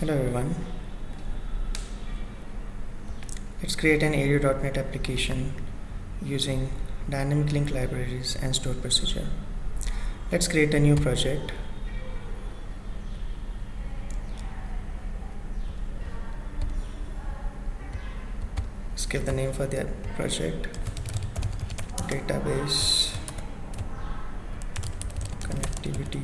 Hello everyone. Let's create an ADO.NET application using dynamic link libraries and stored procedure. Let's create a new project. Let's give the name for the project database connectivity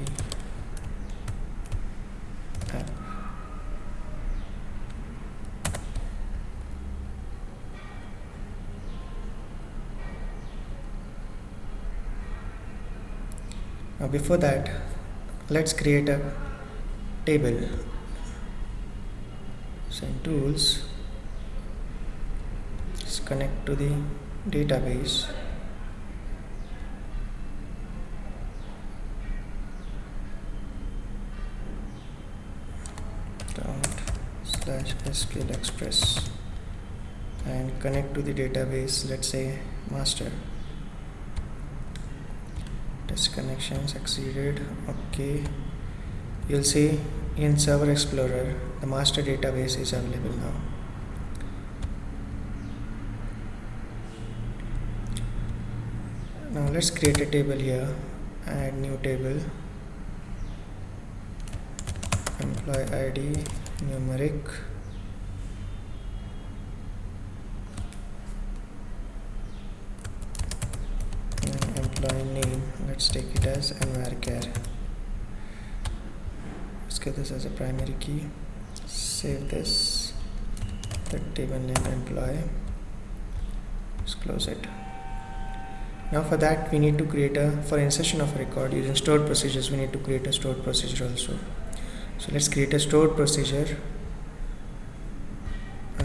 Now before that, let's create a table. So in tools, let's connect to the database. Dot slash SQL Express and connect to the database. Let's say master test connection succeeded. Okay. You'll see in server explorer the master database is available now. Now let's create a table here add new table employee id numeric and employee name let's take it as varchar let's get this as a primary key. Save this. The table name employee. Let's close it. Now for that we need to create a for insertion of a record using stored procedures we need to create a stored procedure also. So let's create a stored procedure.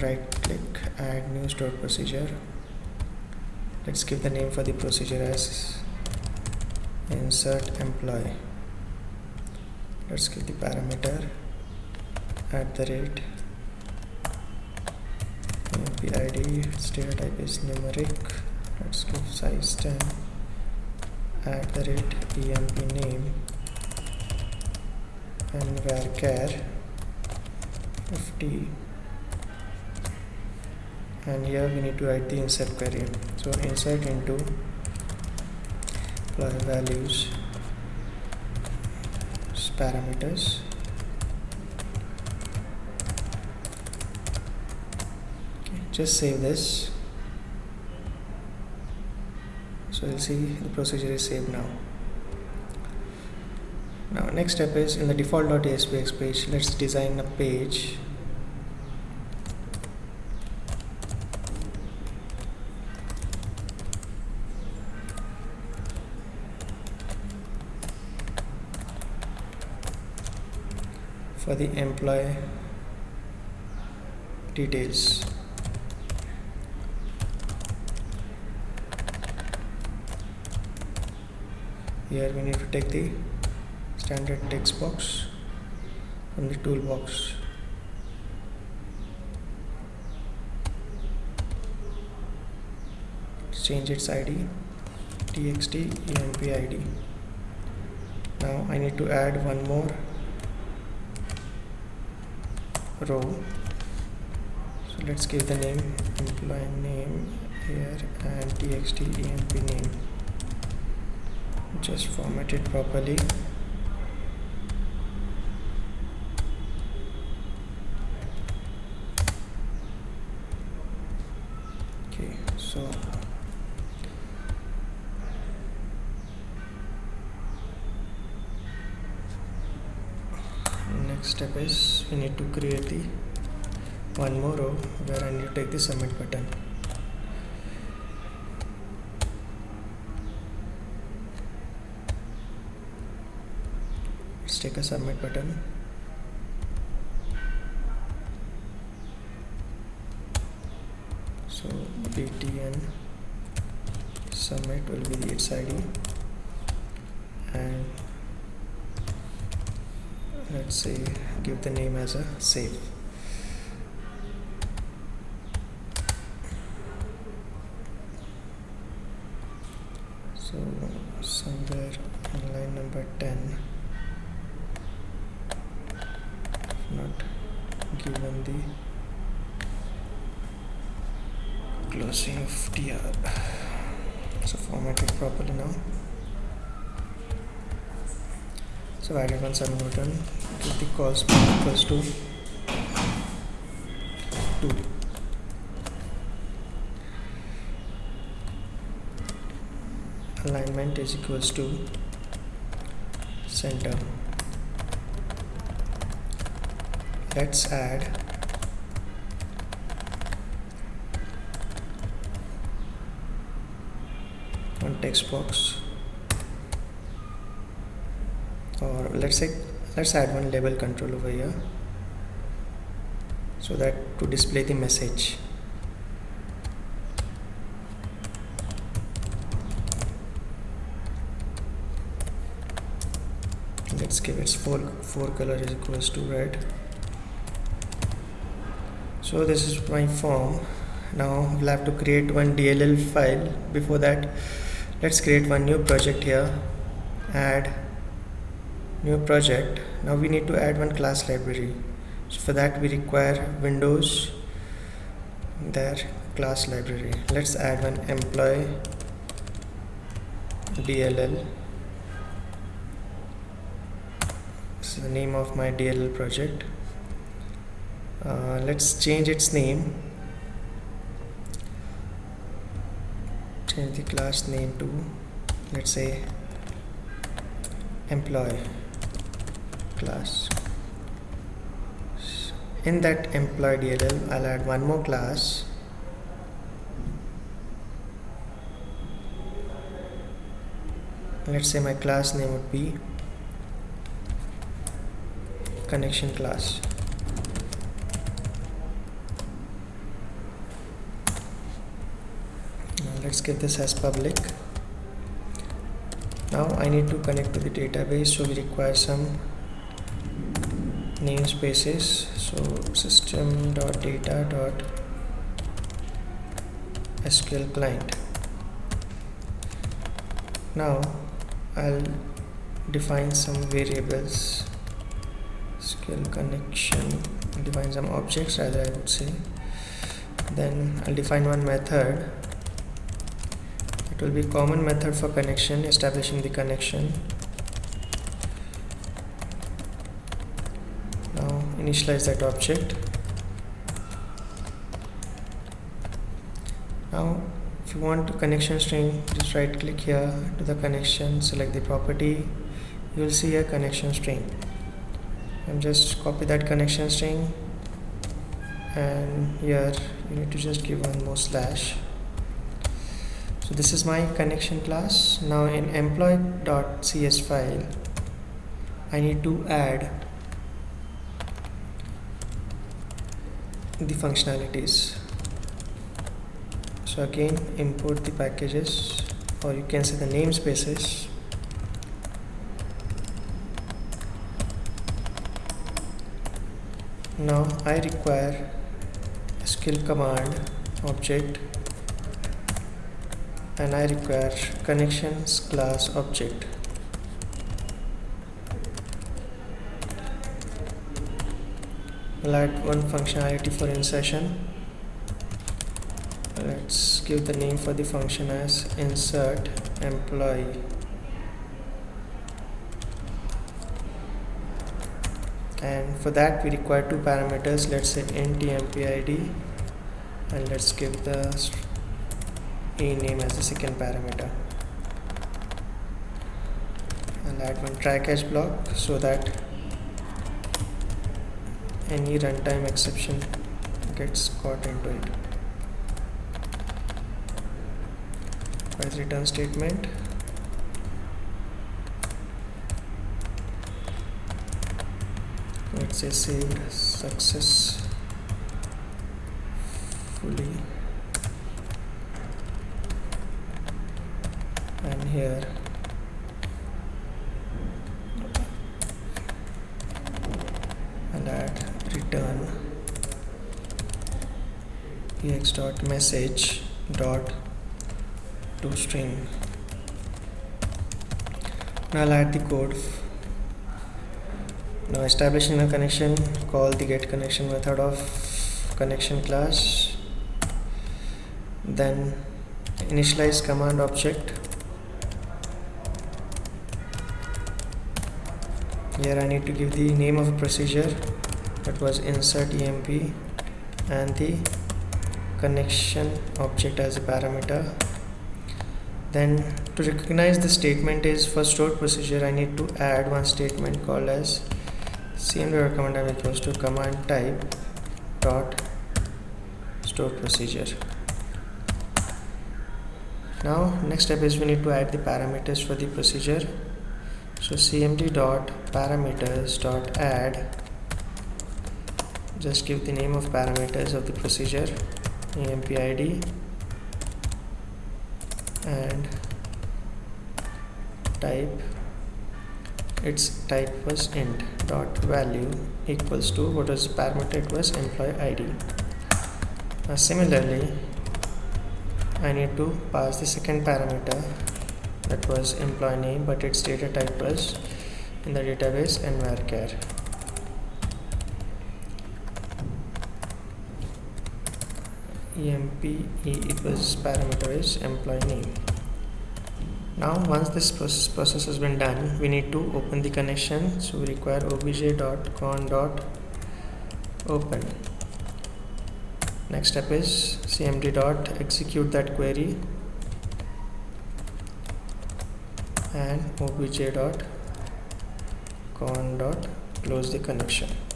Right click add new stored procedure. Let's give the name for the procedure as insert employee. Let's give the parameter at the rate. Id its type is numeric. Let's give size 10 at the rate emp name. And varchar 50 and here we need to write the insert query. So insert into values parameters. Okay, just save this. So you'll see the procedure is saved now. Now next step is in the default.aspx page let's design a page for the employee details. Here we need to take the standard text box from the toolbox. Change its id txt emp id now I need to add one more row. So let's give the name employee name here and txt emp name. Just format it properly. Okay so next step is we need to create the one more row where I need to take the submit button. Let's take a submit button. So btn submit will be the its id and let's say give the name as a save. So somewhere on line number 10 if not given the closing of tr so format it properly now so added one submodal give the calls equals to 2 alignment is equals to center. Let's add one text box or let's say let's add one label control over here. So that to display the message. Let's give its four four color is equals to red. So this is my form. Now we'll have to create one DLL file. Before that let's create one new project here. Add new project. Now we need to add one class library. So for that we require windows there class library. Let's add one employee DLL this is the name of my DLL project. Uh, let's change its name. Change the class name to let's say employee class. In that employee DLL I'll add one more class. Let's say my class name would be connection class. Now let's give this as public. Now I need to connect to the database so we require some namespaces. So system dot data dot SQL client. Now I'll define some variables. SQL connection. Define some objects rather I would say. Then I'll define one method. It will be common method for connection establishing the connection now initialize that object. Now if you want connection string just right click here to the connection select the property. You will see a connection string. And just copy that connection string and here you need to just give one more slash. So this is my connection class. Now in employee.cs file I need to add the functionalities. So again import the packages or you can say the namespaces. Now I require SQL command object and I require connections class object Add one functionality for insertion. Let's give the name for the function as insert employee. And for that we require two parameters. Let's say int empid and let's give the a name as the second parameter. I'll add one try catch block so that any runtime exception gets caught into it. As return statement. Let's say saved success fully. And here and add return ex dot message dot to string. Now I'll add the code. Now establishing a connection call the get connection method of connection class. Then initialize command object. Here I need to give the name of procedure. That was insert emp and the connection object as a parameter. Then to recognize the statement is for stored procedure I need to add one statement called as cmd command equals to command type dot stored procedure. Now next step is we need to add the parameters for the procedure. So cmd dot parameters dot add just give the name of parameters of the procedure emp id and type its type was int dot value equals to what is parameter it was employee id now similarly I need to pass the second parameter that was employee name but its data type was in the database and varchar emp equals parameter is employee name. Now once this process, has been done we need to open the connection. So we require obj.con dot open. Next step is cmd execute that query and obj con close the connection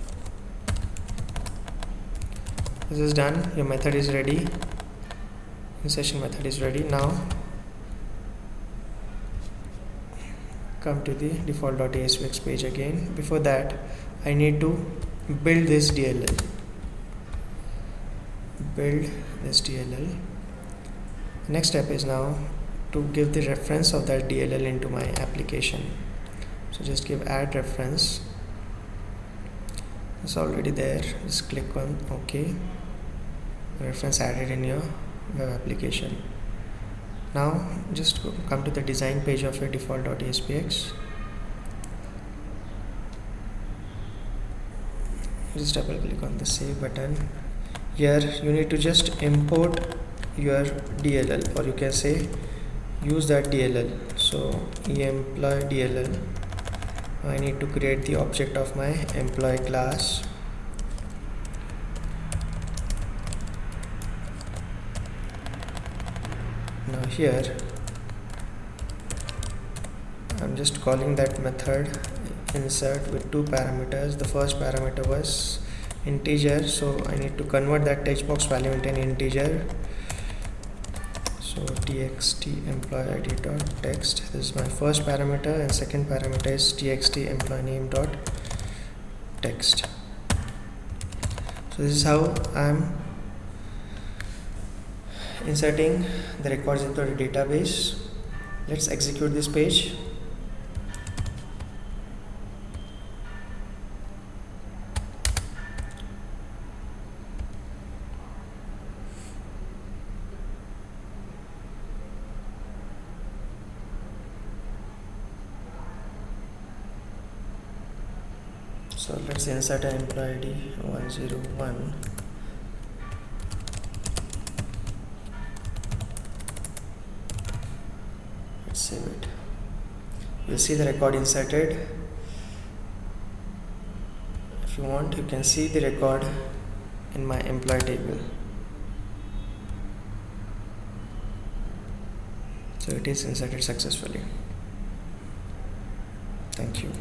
this is done. Your method is ready. Insertion method is ready. Now come to the default.aspx page again. Before that I need to build this DLL build this DLL next step is now to give the reference of that DLL into my application. So just give add reference. It's already there. Just click on ok reference added in your web application. Now just come to the design page of your default.aspx just double click on the save button. Here you need to just import your DLL or you can say use that DLL so employee DLL I need to create the object of my employee class now here. I'm just calling that method insert with two parameters. The first parameter was integer so I need to convert that text box value into an integer. So txt employee id dot text. This is my first parameter and second parameter is txt employee name dot text. So this is how I'm inserting the records into the database. Let's execute this page. So let's insert an employee id 101 save it. You'll see the record inserted. If you want you can see the record in my employee table. So it is inserted successfully. Thank you